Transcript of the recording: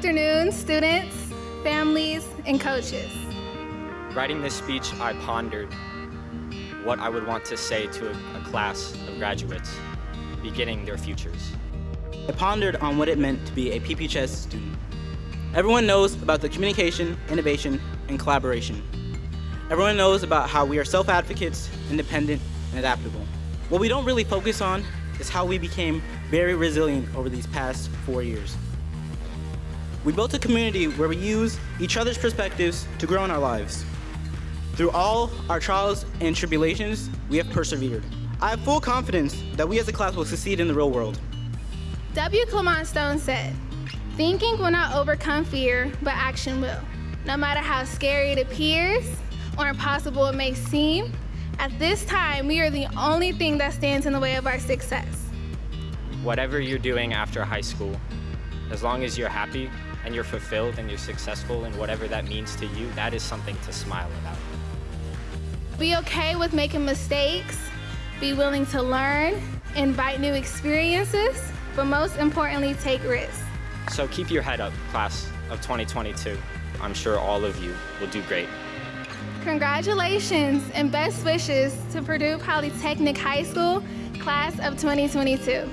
afternoon, students, families, and coaches. Writing this speech, I pondered what I would want to say to a, a class of graduates beginning their futures. I pondered on what it meant to be a PPHS student. Everyone knows about the communication, innovation, and collaboration. Everyone knows about how we are self-advocates, independent, and adaptable. What we don't really focus on is how we became very resilient over these past four years. We built a community where we use each other's perspectives to grow in our lives. Through all our trials and tribulations, we have persevered. I have full confidence that we as a class will succeed in the real world. W. Clement Stone said, Thinking will not overcome fear, but action will. No matter how scary it appears or impossible it may seem, at this time, we are the only thing that stands in the way of our success. Whatever you're doing after high school, as long as you're happy and you're fulfilled and you're successful in whatever that means to you, that is something to smile about. Be okay with making mistakes, be willing to learn, invite new experiences, but most importantly, take risks. So keep your head up, class of 2022. I'm sure all of you will do great. Congratulations and best wishes to Purdue Polytechnic High School, class of 2022.